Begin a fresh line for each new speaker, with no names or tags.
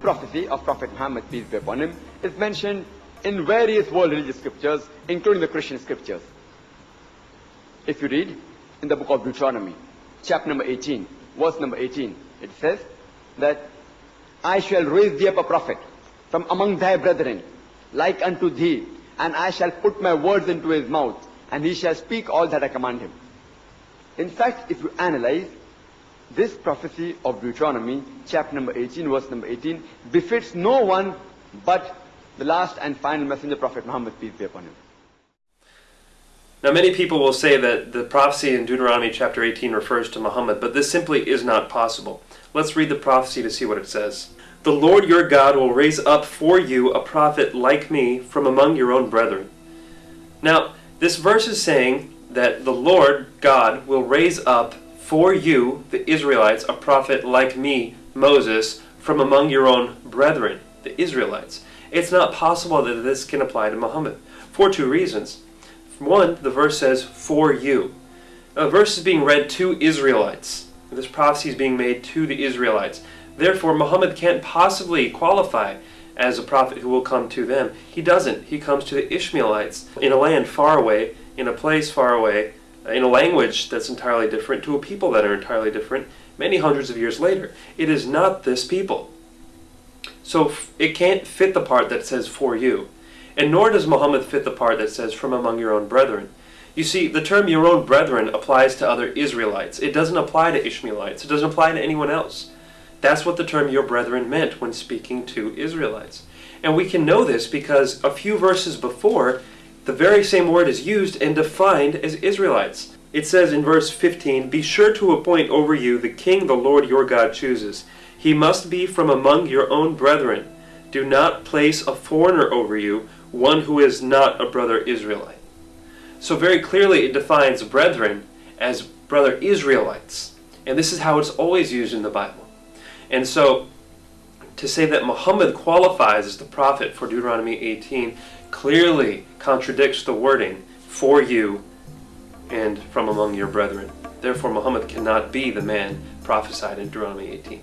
prophecy of Prophet Muhammad, peace be upon him, is mentioned in various world religious scriptures, including the Christian scriptures. If you read in the book of Deuteronomy, chapter number 18, verse number 18, it says that I shall raise thee up a prophet from among thy brethren, like unto thee, and I shall put my words into his mouth, and he shall speak all that I command him. In fact, if you analyze this prophecy of Deuteronomy, chapter number 18, verse number 18, befits no one but the last and final messenger, Prophet Muhammad, peace be upon him.
Now, many people will say that the prophecy in Deuteronomy chapter 18 refers to Muhammad, but this simply is not possible. Let's read the prophecy to see what it says. The Lord your God will raise up for you a prophet like me from among your own brethren. Now, this verse is saying that the Lord God will raise up for you, the Israelites, a prophet like me, Moses, from among your own brethren, the Israelites. It's not possible that this can apply to Muhammad for two reasons. One, the verse says, for you. The verse is being read to Israelites. This prophecy is being made to the Israelites. Therefore, Muhammad can't possibly qualify as a prophet who will come to them. He doesn't. He comes to the Ishmaelites in a land far away, in a place far away, in a language that's entirely different, to a people that are entirely different, many hundreds of years later. It is not this people. So it can't fit the part that says for you. And nor does Muhammad fit the part that says from among your own brethren. You see, the term your own brethren applies to other Israelites. It doesn't apply to Ishmaelites. It doesn't apply to anyone else. That's what the term your brethren meant when speaking to Israelites. And we can know this because a few verses before, the very same word is used and defined as Israelites. It says in verse 15, Be sure to appoint over you the king the Lord your God chooses. He must be from among your own brethren. Do not place a foreigner over you, one who is not a brother Israelite. So very clearly it defines brethren as brother Israelites. And this is how it's always used in the Bible. And so to say that Muhammad qualifies as the prophet for Deuteronomy 18 clearly contradicts the wording for you and from among your brethren. Therefore Muhammad cannot be the man prophesied in Deuteronomy 18.